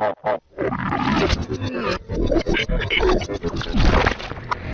はい。